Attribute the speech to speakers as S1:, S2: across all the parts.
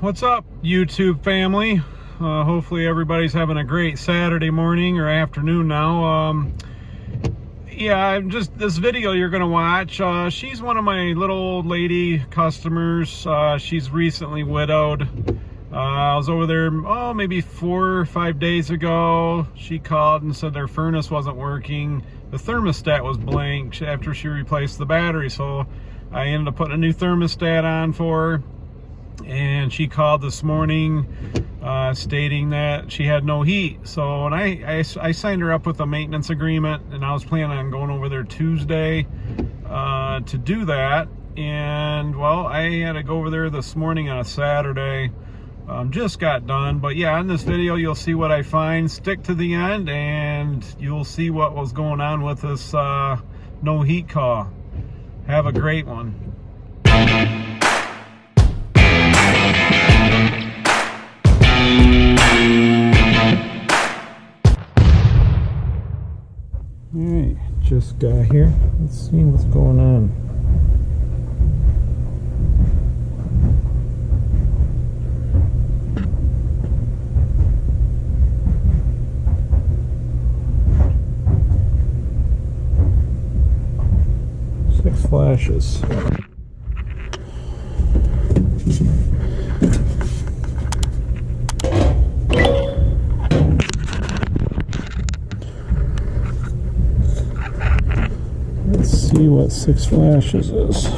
S1: what's up YouTube family? Uh, hopefully everybody's having a great Saturday morning or afternoon now. Um, yeah, just this video you're gonna watch. Uh, she's one of my little old lady customers. Uh, she's recently widowed. Uh, I was over there, oh, maybe four or five days ago. She called and said their furnace wasn't working. The thermostat was blank after she replaced the battery. So I ended up putting a new thermostat on for her and she called this morning uh, stating that she had no heat. So and I, I, I, signed her up with a maintenance agreement and I was planning on going over there Tuesday uh, to do that. And well, I had to go over there this morning on a Saturday. Um, just got done. But yeah, in this video, you'll see what I find. Stick to the end and you'll see what was going on with this uh, no heat call. Have a great one. Alright, just got here. Let's see what's going on. Six flashes. see what six flashes is.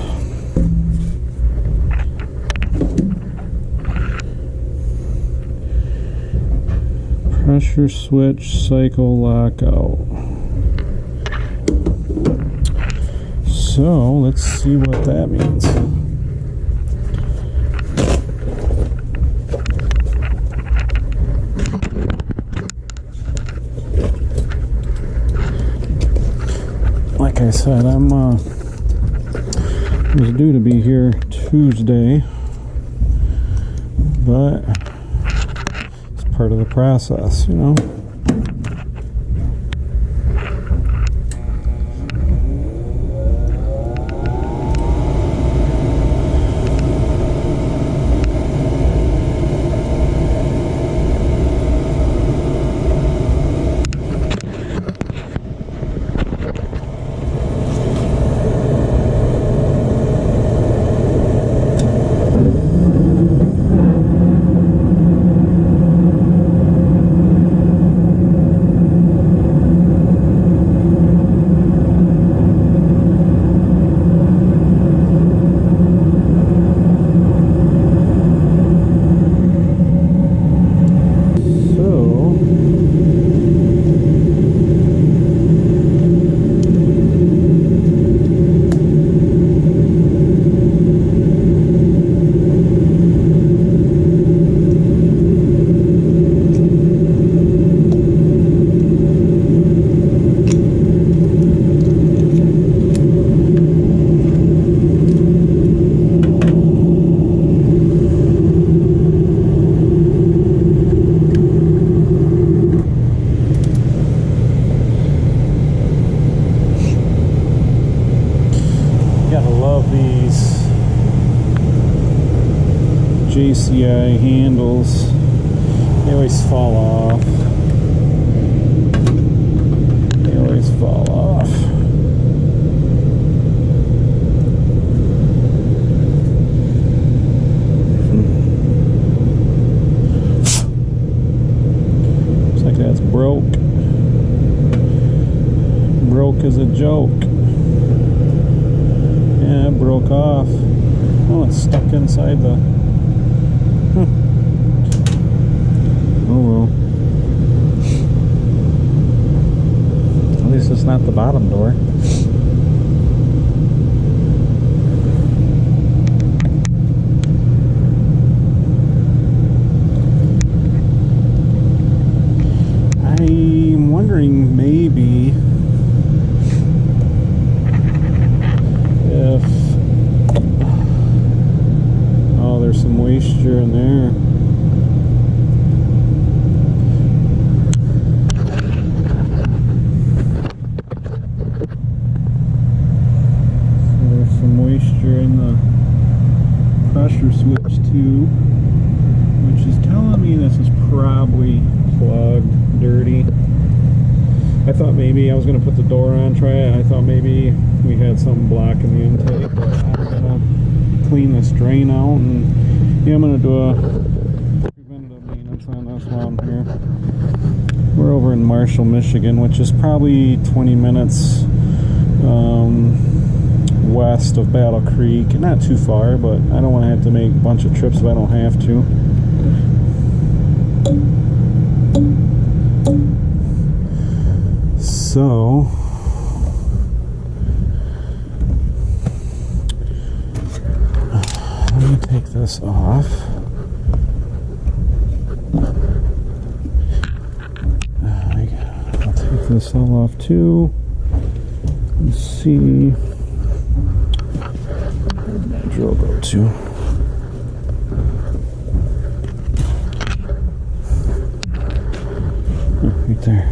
S1: Pressure switch cycle lockout. So let's see what that means. Like I said, I'm uh, was due to be here Tuesday, but it's part of the process, you know. JCI handles. They always fall off. They always fall off. Looks like that's broke. Broke as a joke. Yeah, it broke off. Oh, it's stuck inside the hmm. Oh well. At least it's not the bottom door. I'm wondering maybe if oh there's some moisture in there pressure switch to she's telling me this is probably plugged, dirty. I thought maybe I was going to put the door on, try it. I thought maybe we had some blocking the intake, but I'm going to clean this drain out and yeah, I'm going to do a preventative maintenance on this one here. We're over in Marshall, Michigan, which is probably 20 minutes um, west of Battle Creek. Not too far, but I don't want to have to make a bunch of trips if I don't have to. So, let me take this off. All off too. Let's see. Drill go to? Oh, right there.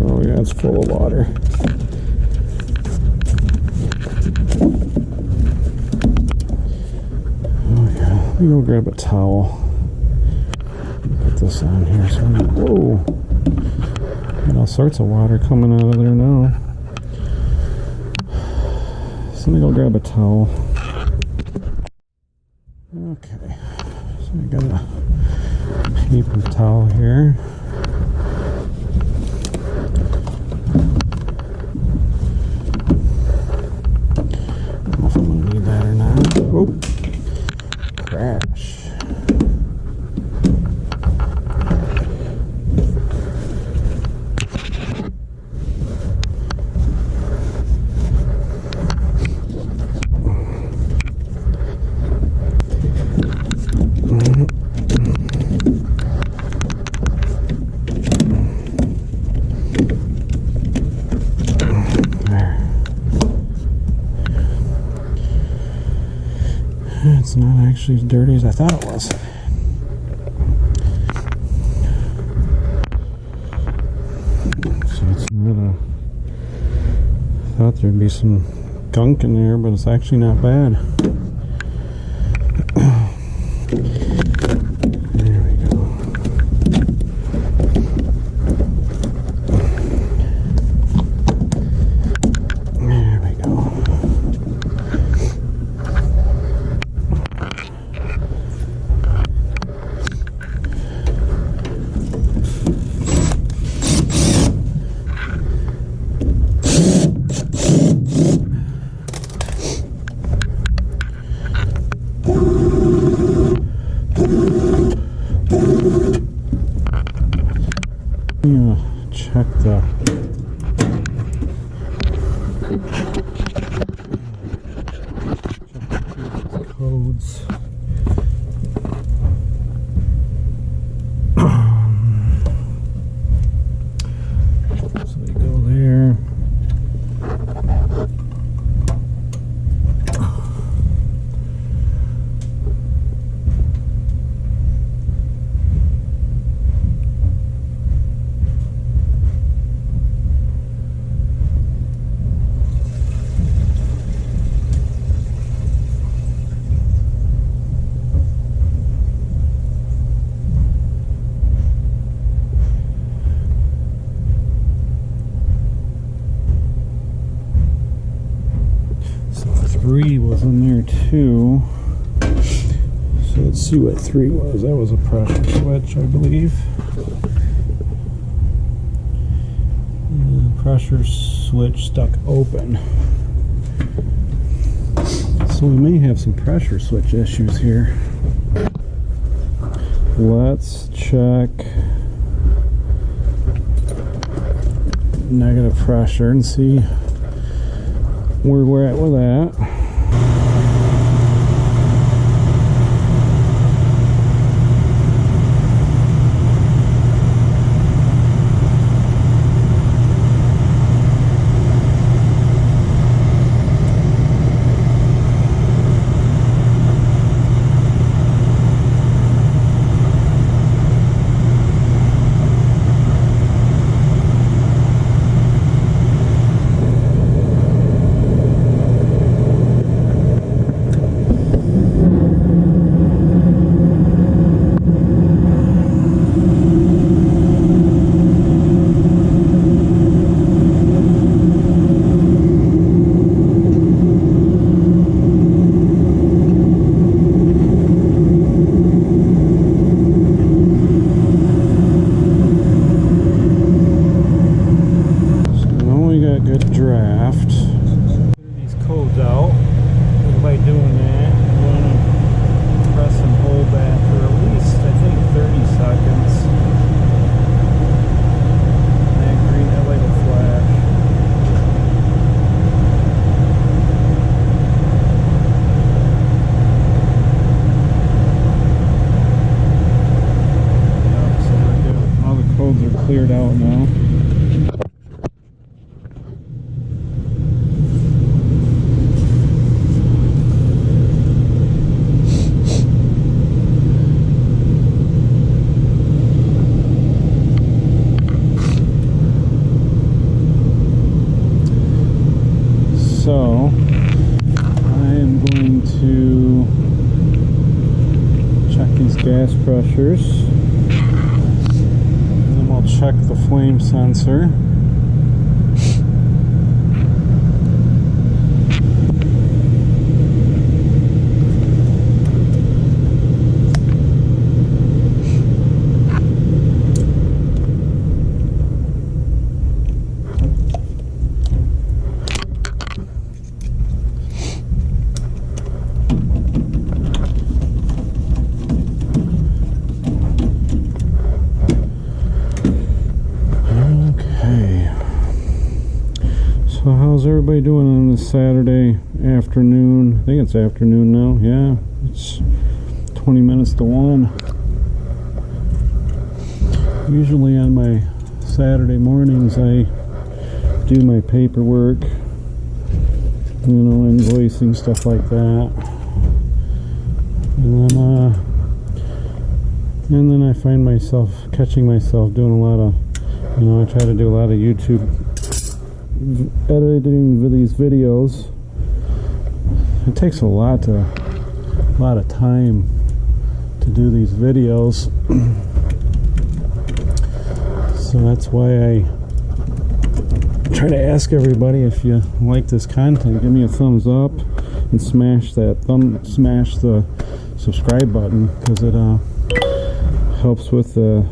S1: Oh yeah, it's full of water. Oh yeah, let me go grab a towel. Put this on here so I'm not, whoa. Got all sorts of water coming out of there now. So let me go grab a towel. Okay, so I got a paper towel here. don't know if I'm gonna need that or not. Oh, crash. There. It's not actually as dirty as I thought it was. So it's not a. Thought there'd be some gunk in there, but it's actually not bad. Hmm, check the codes. so we go there. So three was in there too. So let's see what three was. That was a pressure switch, I believe. The pressure switch stuck open. So we may have some pressure switch issues here. Let's check negative pressure and see where we're at with that. Figured out now. So, I am going to check these gas pressures. And then we'll check the flame sensor. Okay. So how's everybody doing on this Saturday afternoon? I think it's afternoon now. Yeah, it's 20 minutes to 1. Usually on my Saturday mornings I do my paperwork, you know, invoicing, stuff like that. And then, uh, and then I find myself catching myself doing a lot of you know, I try to do a lot of YouTube editing these videos. It takes a lot to, a lot of time to do these videos. so that's why I try to ask everybody if you like this content, give me a thumbs up and smash that thumb, smash the subscribe button because it uh, helps with the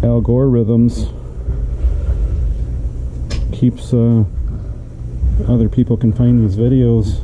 S1: algorithms keeps uh, other people can find these videos.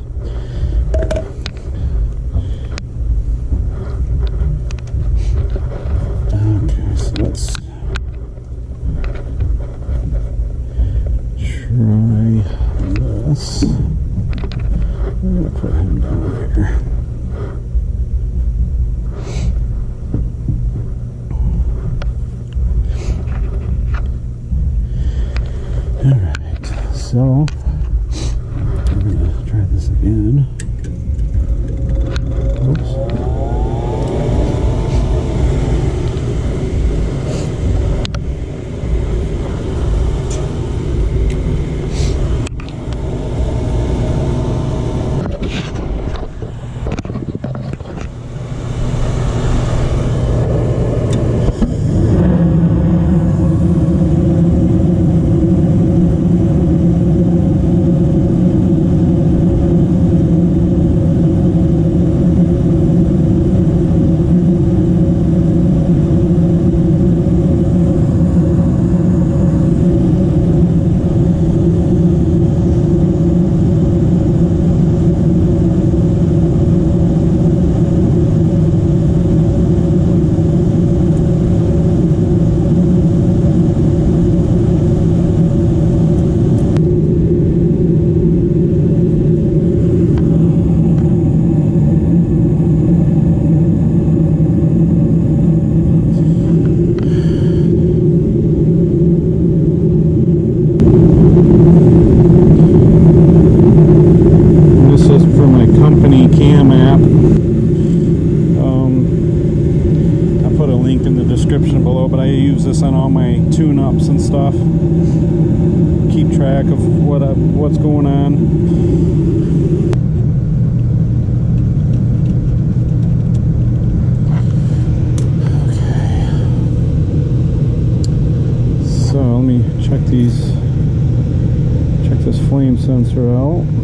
S1: Flame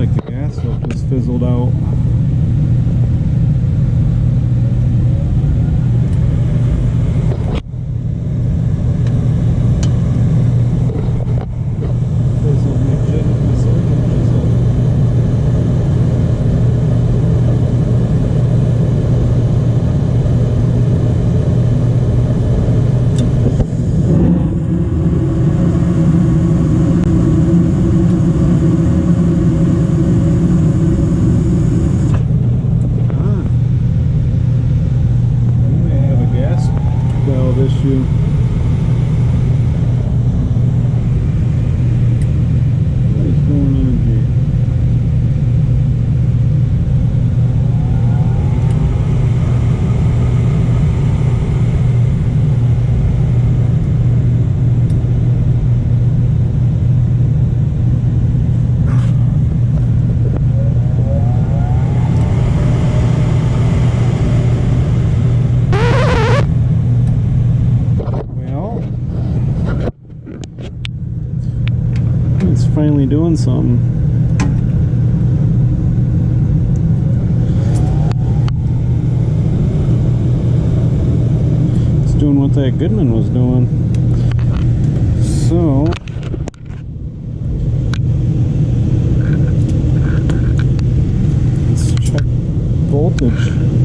S1: like the gas just fizzled out. doing what that Goodman was doing. So, let's check voltage.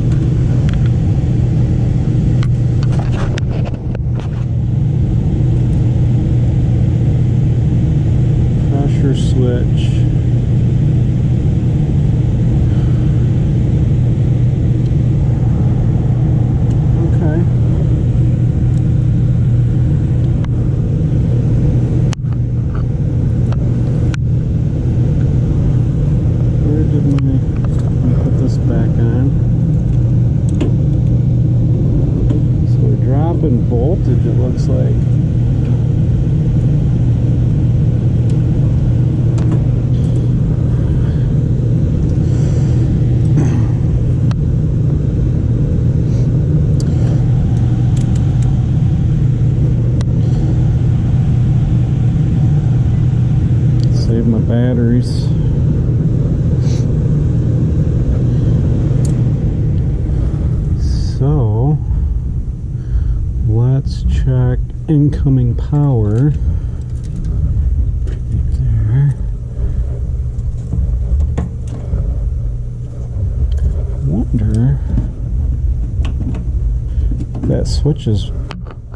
S1: that switch is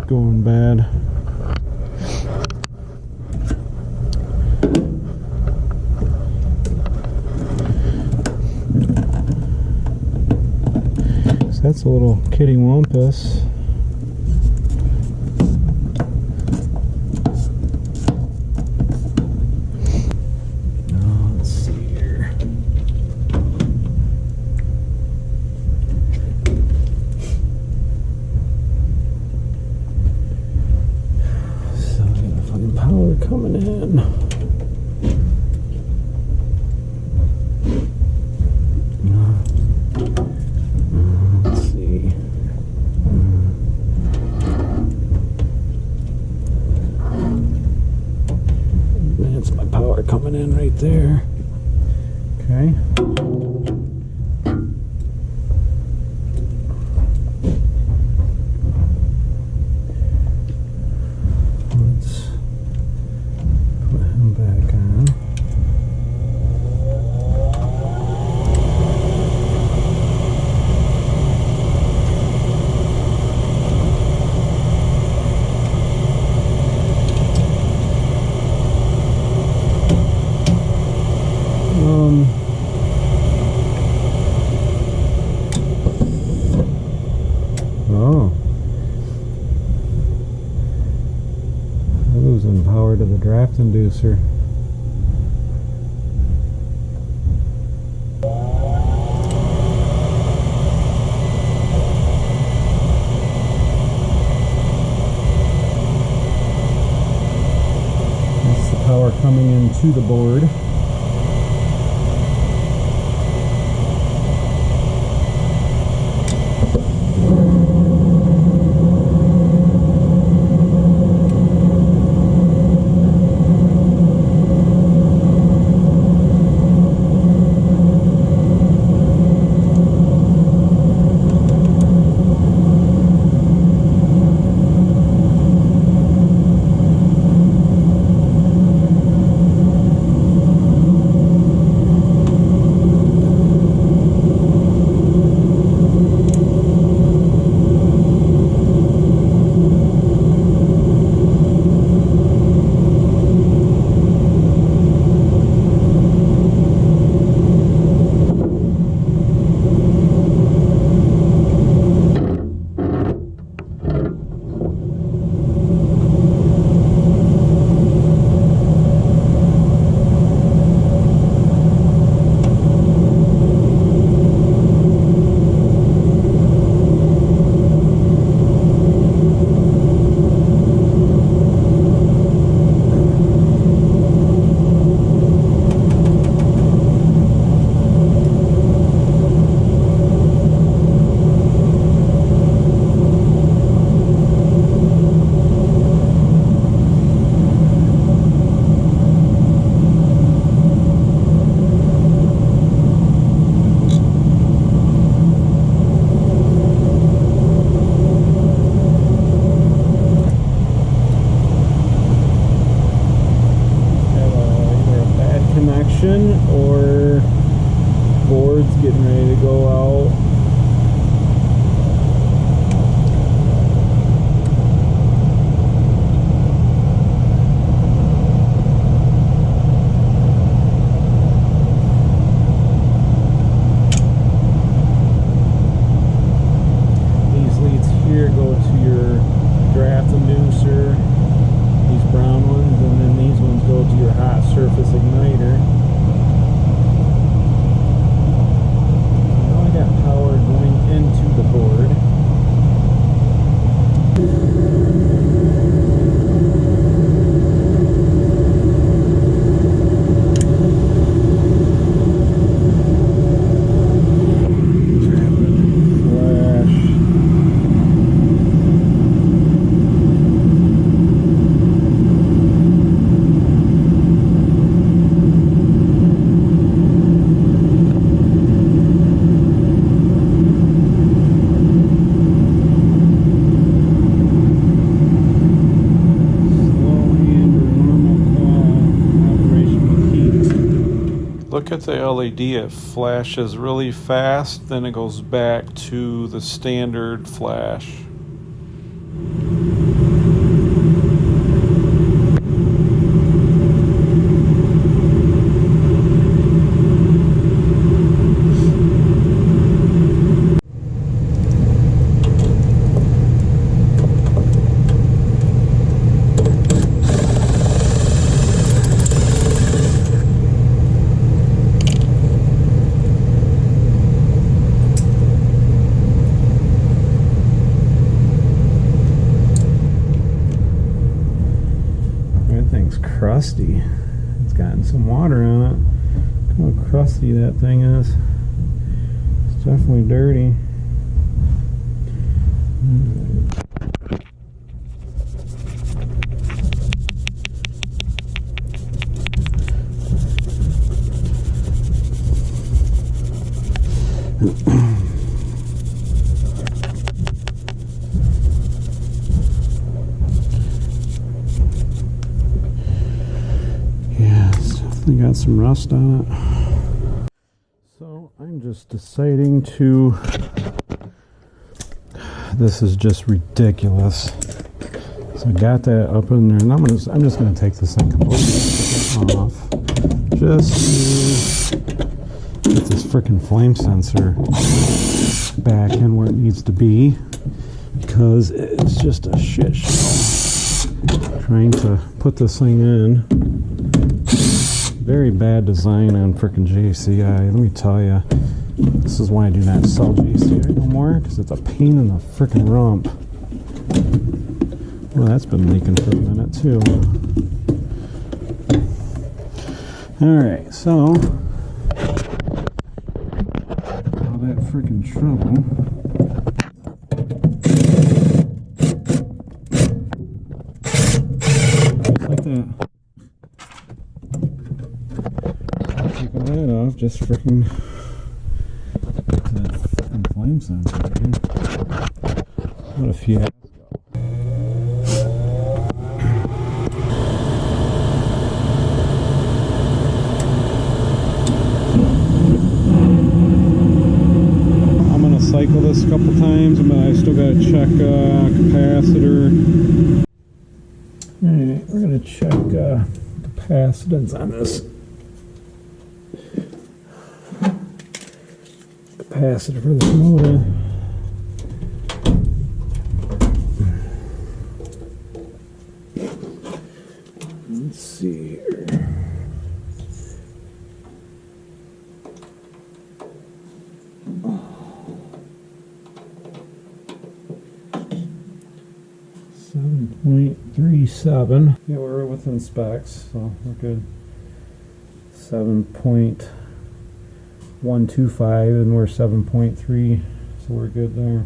S1: going bad. So that's a little kitty wampus. conducer. That's the power coming into the board. Look the LED, it flashes really fast, then it goes back to the standard flash. Crusty. It's gotten some water on it. Look how crusty that thing is. It's definitely dirty. Some rust on it. So I'm just deciding to, this is just ridiculous. So I got that up in there and I'm, gonna, I'm just going to take this thing completely off just get this freaking flame sensor back in where it needs to be because it's just a shit show trying to put this thing in very bad design on freaking JCI. Let me tell you, this is why I do not sell JCI no more, because it's a pain in the freaking rump. Well, that's been leaking for a minute too. Alright, so all that freaking trouble. like that. that off, just freaking that freaking flame sensor, What a gonna cycle this a couple times, but I still gotta check uh, capacitor. Alright, we're gonna check uh, capacitance on this. Capacitor for this motor. Let's see here. Seven point three seven. Yeah, we're within specs, so we're good. Seven point 125 and we're 7.3 so we're good there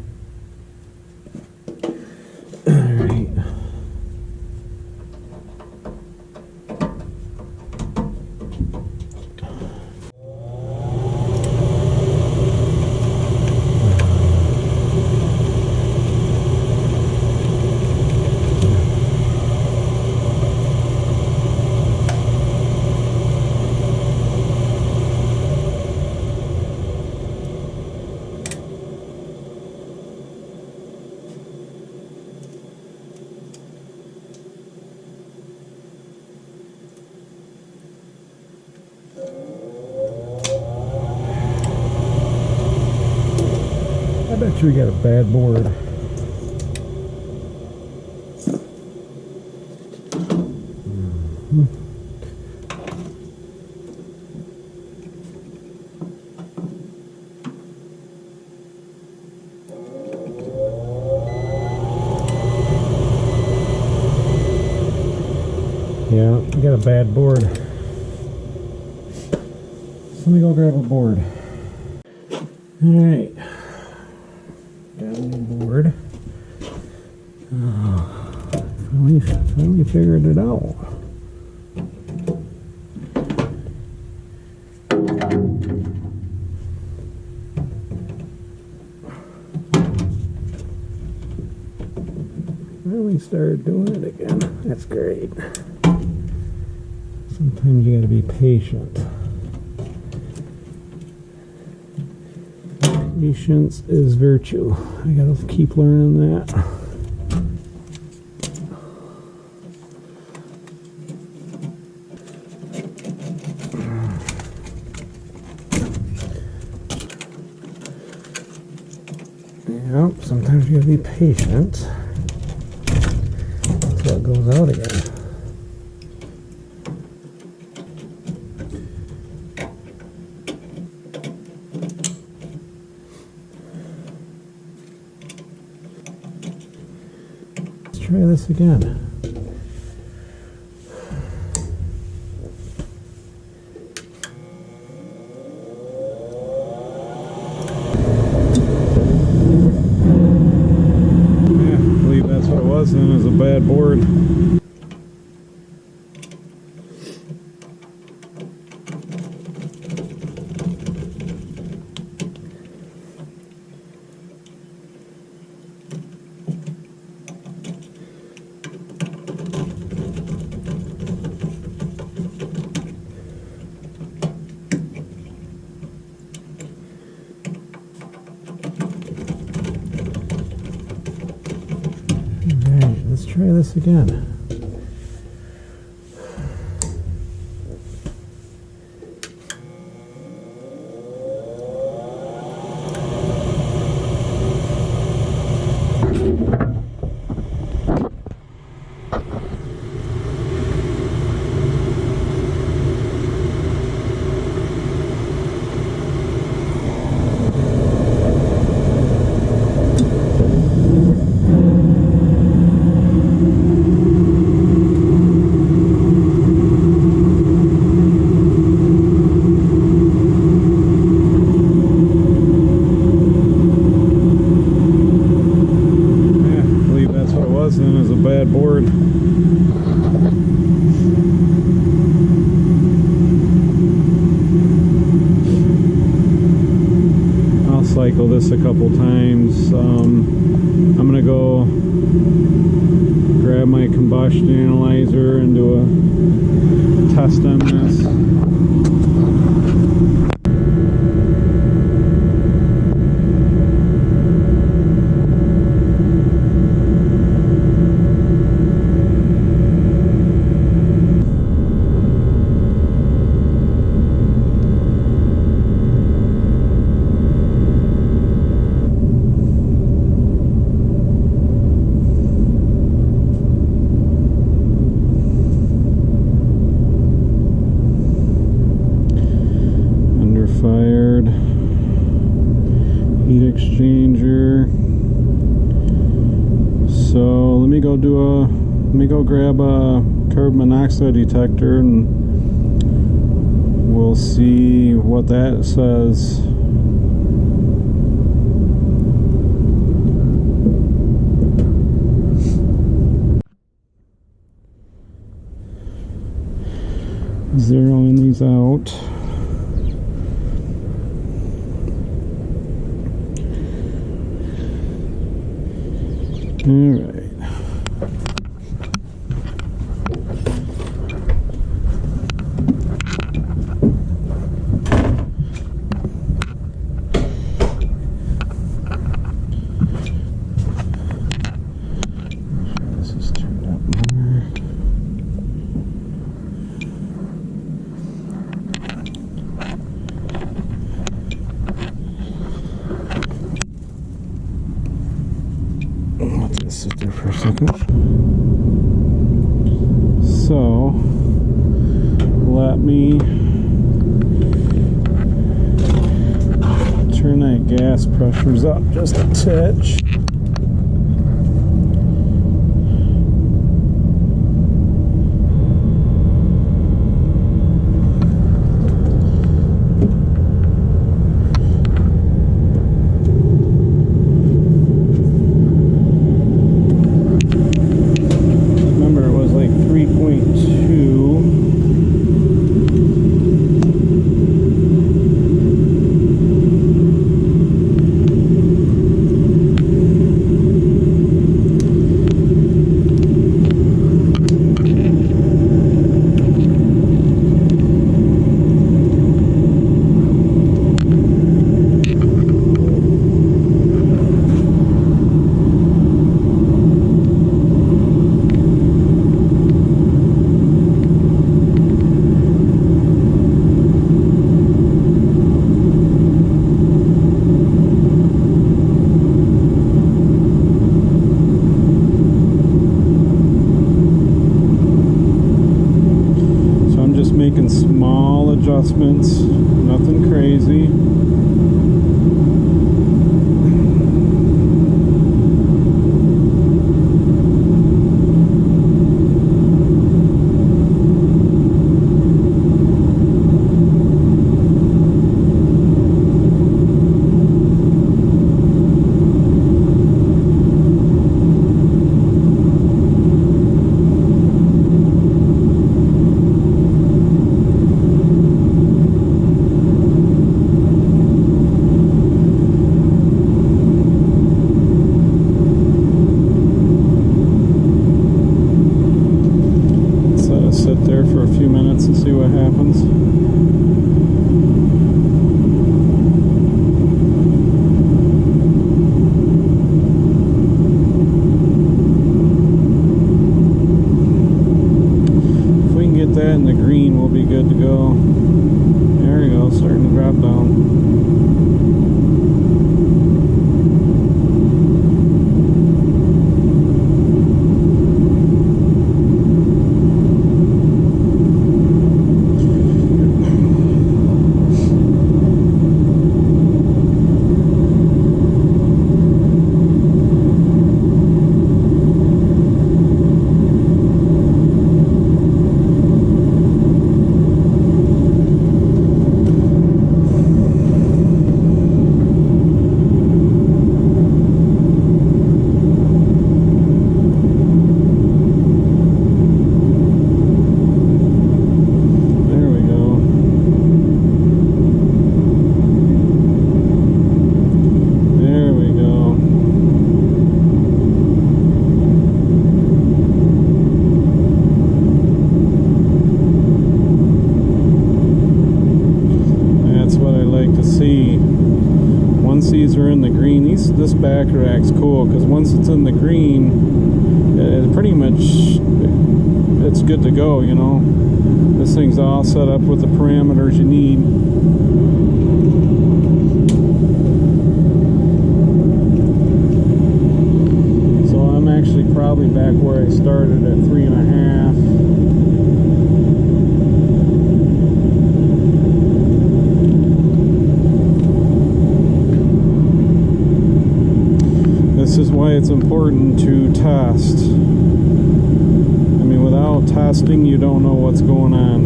S1: bad board. out. Well, we started doing it again. That's great. Sometimes you gotta be patient. Patience is virtue. I gotta keep learning that. patient until it goes out again. Let's try this again. this again. past on. detector and pressures up just a touch. Why it's important to test. I mean, without testing, you don't know what's going on.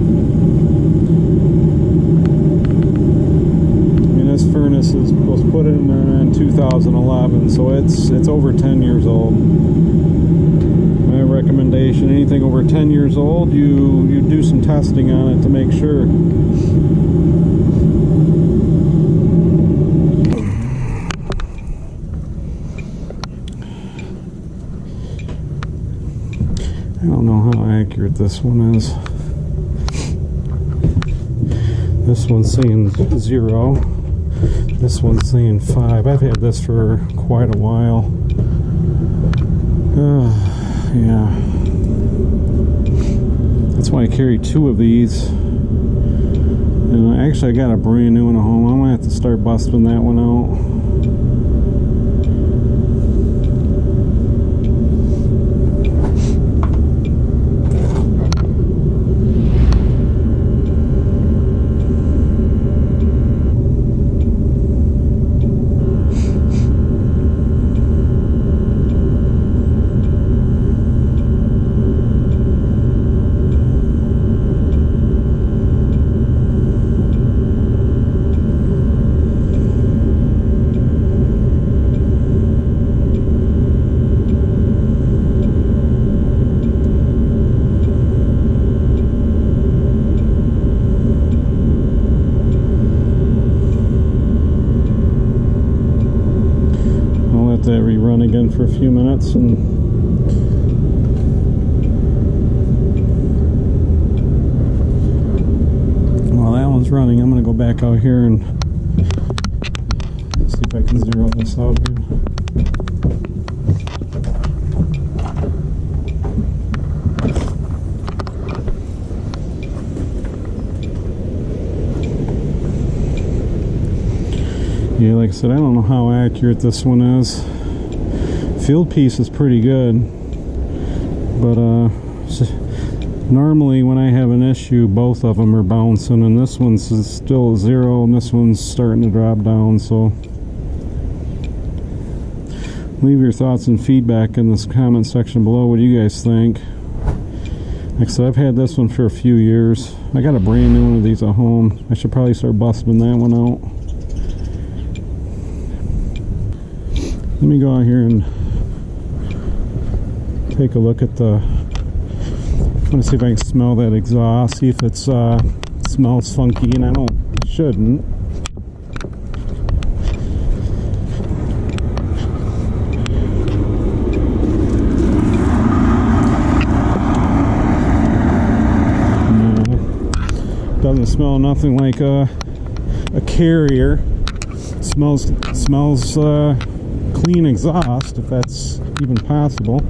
S1: I mean, this furnace is, was put in in 2011, so it's it's over 10 years old. My recommendation: anything over 10 years old, you you do some testing on it to make sure. I don't know this one is. This one's saying zero. This one's saying five. I've had this for quite a while. Uh, yeah. That's why I carry two of these. And actually, I got a brand new one at home. I'm gonna have to start busting that one out. running minutes and while that one's running I'm gonna go back out here and see if I can zero this out. Yeah, like I said, I don't know how accurate this one is. Fieldpiece is pretty good, but uh, normally when I have an issue, both of them are bouncing, and this one's still zero, and this one's starting to drop down. So, leave your thoughts and feedback in this comment section below. What do you guys think? Like I said, I've had this one for a few years. I got a brand new one of these at home. I should probably start busting that one out. Let me go out here and take a look at the. I want to see if I can smell that exhaust. See if it's uh, smells funky, and I don't shouldn't. No. Doesn't smell nothing like a a carrier. Smells smells uh, clean exhaust, if that's even possible.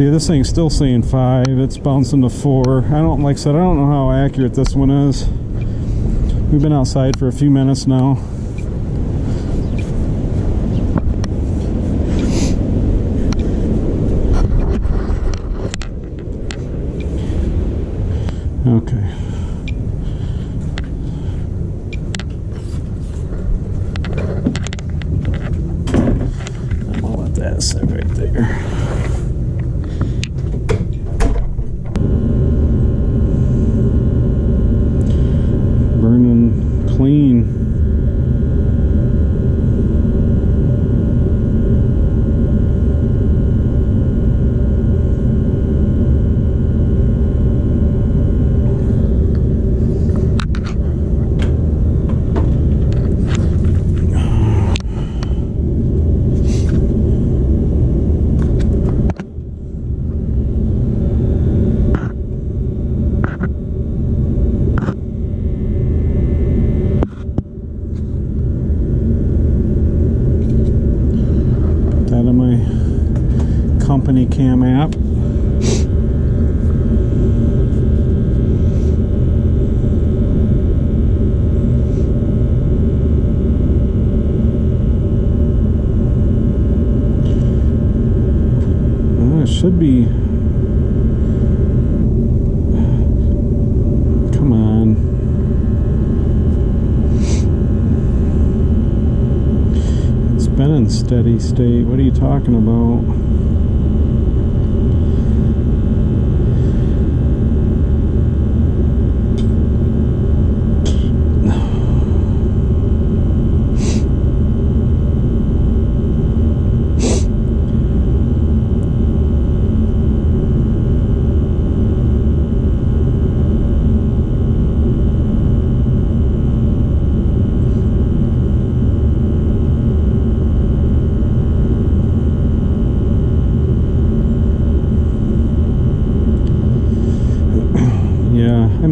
S1: See, this thing's still saying five. It's bouncing to four. I don't, like I said, I don't know how accurate this one is. We've been outside for a few minutes now. Okay.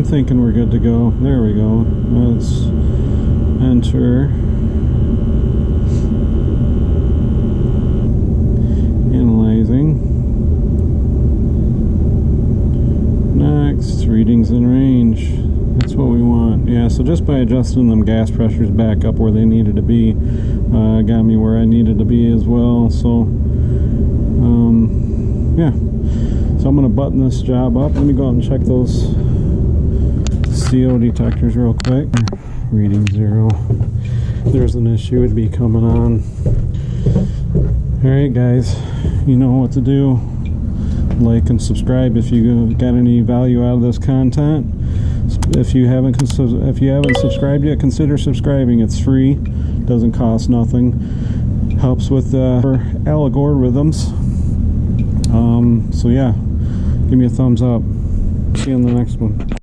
S1: Thinking we're good to go. There we go. Let's enter. Analyzing. Next, readings in range. That's what we want. Yeah, so just by adjusting them gas pressures back up where they needed to be, uh, got me where I needed to be as well. So, um, yeah. So I'm going to button this job up. Let me go out and check those CO detectors real quick. Reading zero. There's an issue, it'd be coming on. Alright guys, you know what to do. Like and subscribe if you got any value out of this content. If you haven't if you haven't subscribed yet, consider subscribing. It's free, doesn't cost nothing. Helps with uh, algorithms. Um, so yeah, give me a thumbs up. See you in the next one.